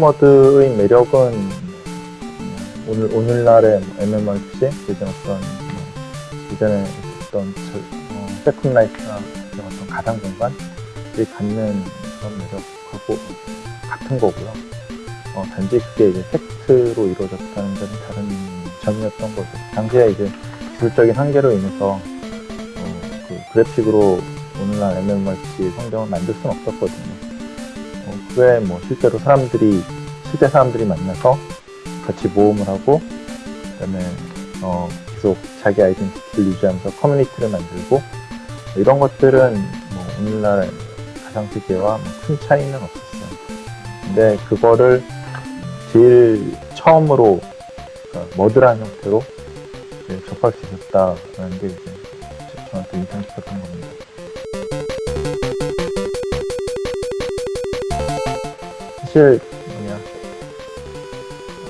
머드의 매력은 오늘 오늘날의 MMORPG 예전 어떤 뭐, 예전에 있었던 어, 세컨 라이프나 그런 어떤 가상 공간이 갖는 그런 매력하고 같은 거고요. 어, 단지 그게 이제 텍스트로 이루어졌다는 점이 다른 점이었던 거죠. 당시에 이제 기술적인 한계로 인해서 어, 그 그래픽으로 오늘날 MMORPG 환경을 만들 수는 없었거든요. 어, 그에 뭐 실제로 사람들이 실제 사람들이 만나서 같이 모험을 하고 그다음에 어, 계속 자기 아이덴티티를 유지하면서 커뮤니티를 만들고 이런 것들은 뭐 오늘날 가상 세계와 뭐큰 차이는 없었어요. 근데 그거를 제일 처음으로 그러니까 머드라는 형태로 접할 수 있었다라는 게 이제 저한테 인상 깊었던 겁니다. 사실 뭐냐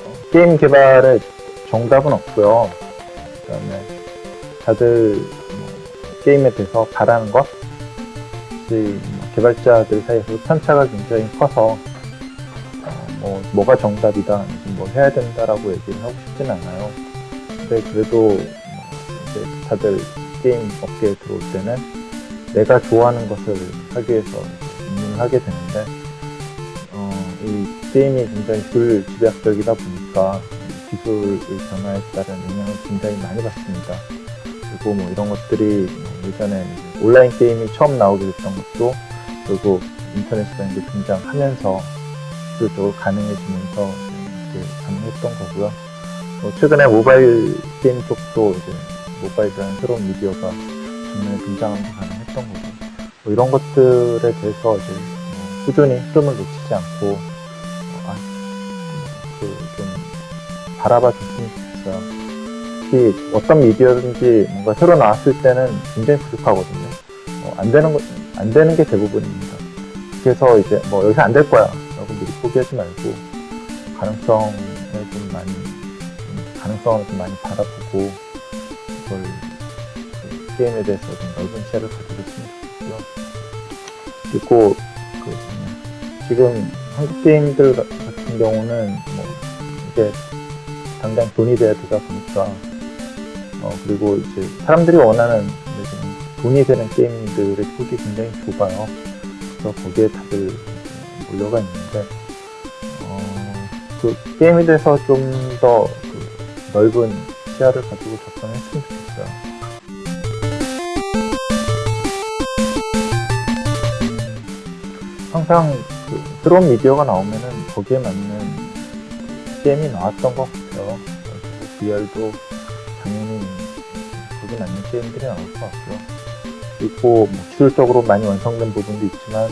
어, 게임 개발에 정답은 없고요. 그다음에 다들 뭐 게임에 대해서 바라는 것, 뭐 개발자들 사이에서 편차가 굉장히 커서 어, 뭐 뭐가 정답이다, 뭐 해야 된다라고 얘기를 하고 싶진 않아요. 근데 그래도 뭐 이제 다들 게임 업계에 들어올 때는 내가 좋아하는 것을 하기 위해서 입문을 하게 되는데 어, 이 게임이 굉장히 불집약적이다 보니까 기술의 변화에 따른 영향을 굉장히 많이 받습니다. 그리고 뭐 이런 것들이 뭐 예전에 온라인 게임이 처음 나오게 됐던 것도 결국 인터넷이라는 게 등장하면서 기술적으로 가능해지면서 이제 가능했던 거고요. 뭐 최근에 모바일 게임 쪽도 이제 모바일이라는 새로운 미디어가 정말 등장하면서 가능했던 거고 뭐 이런 것들에 대해서 이제 뭐 꾸준히 흐름을 놓치지 않고 어, 좀 바라봐 줬으면 좋겠어요. 특히 어떤 미디어든지 뭔가 새로 나왔을 때는 굉장히 부족하거든요. 어, 안 되는 거, 안 되는 게 대부분입니다. 그래서 이제 뭐 여기서 안 될 거야 라고 미리 포기하지 말고 가능성을 좀 많이 가능성을 좀 많이 바라보고 그걸 그 게임에 대해서 좀 넓은 시야를 가지셨으면 좋겠고요. 그리고 그 지금 한국 게임들 같은 경우는 뭐 이게 당장 돈이 돼야 되다 보니까 어 그리고 이제 사람들이 원하는 돈이 되는 게임들의 폭이 굉장히 좁아요. 그래서 거기에 다들 몰려가 있는데 어, 그 게임에 대해서 좀더 그 넓은 시야를 가지고 접근했으면 좋겠어요. 항상 그 새로운 미디어가 나오면은 거기에 맞는 게임이 나왔던 것 같아요. VR도 당연히 거기에 맞는 게임들이 나올 것 같고요. 그리고 뭐 기술적으로 많이 완성된 부분도 있지만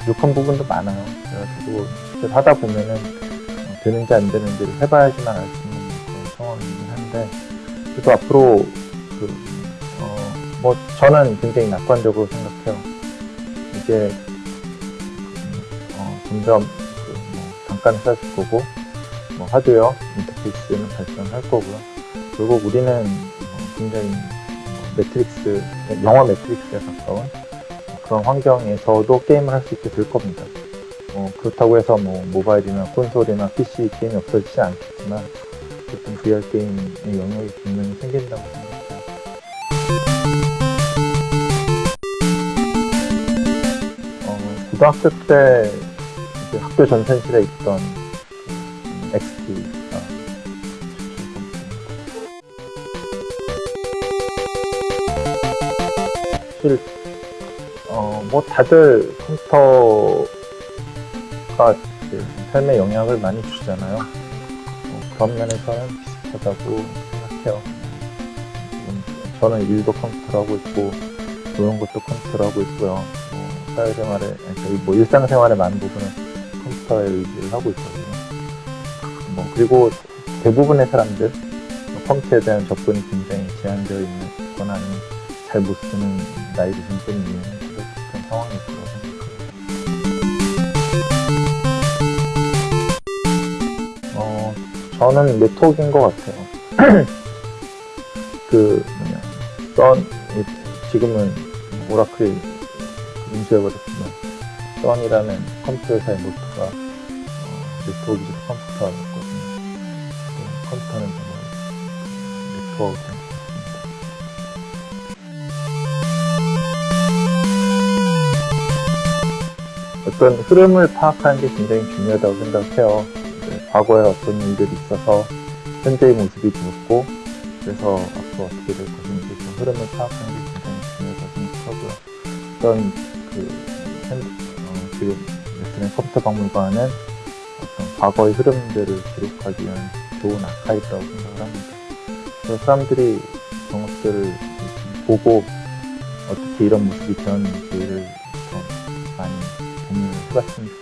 부족한 부분도 많아요. 그래가지고 직접 하다 보면은 되는지 안 되는지를 해봐야지만 알 수 있는 그런 상황이긴 한데 그래도 앞으로 그, 어, 뭐 저는 굉장히 낙관적으로 생각해요. 이게 어, 점점 그, 뭐 단가는 싸질 거고 뭐 하드웨어 인터페이스는 발전할 거고요. 결국 우리는 뭐 굉장히 뭐 매트릭스 영화 매트릭스에 가까운 그런 환경에서도 게임을 할 수 있게 될 겁니다. 어, 그렇다고 해서 뭐 모바일이나 콘솔이나 PC 게임이 없어지지 않겠지만 어쨌든 VR 게임의 영역이 분명히 생긴다고 생각해요. 어, 고등학교 때 학교 전산실에 있던 사실 어, 뭐 다들 컴퓨터가 삶에 영향을 많이 주잖아요. 어, 그런 면에서는 비슷하다고 생각해요. 저는 일도 컴퓨터로 하고 있고 노는 것도 컴퓨터로 하고 있고요. 뭐 사회생활에 뭐 일상생활의 많은 부분은 컴퓨터에 의지를 하고 있거든요. 뭐 그리고 대부분의 사람들 컴퓨터에 대한 접근이 굉장히 제한되어 있거나 아니면 잘 못 쓰는 나이 드신 분이 있는 그런 상황이 있다고 생각합니다. 어, 저는 네트워크인 것 같아요. 그 뭐냐 썬 지금은 오라클이 인수해버렸지만 썬이라는 컴퓨터 회사의 모토가 어, 네트워크적 컴퓨터였거든요. 그 컴퓨터는 정말 네트워크 어떤 흐름을 파악하는 게 굉장히 중요하다고 생각해요. 과거에 어떤 일들이 있어서 현재의 모습이 보였고 그래서 앞으로 어떻게 될 것인지 그 흐름을 파악하는 게 굉장히 중요하다고 생각하고요. 어떤 그 현, 어, 지금 컴퓨터 박물관은 어떤 과거의 흐름들을 기록하기 위한 좋은 아카이브라고 생각을 합니다. 사람들이 그런 것들을 보고 어떻게 이런 모습이 변했는지를 더 많이 해봤으면 좋겠습니다.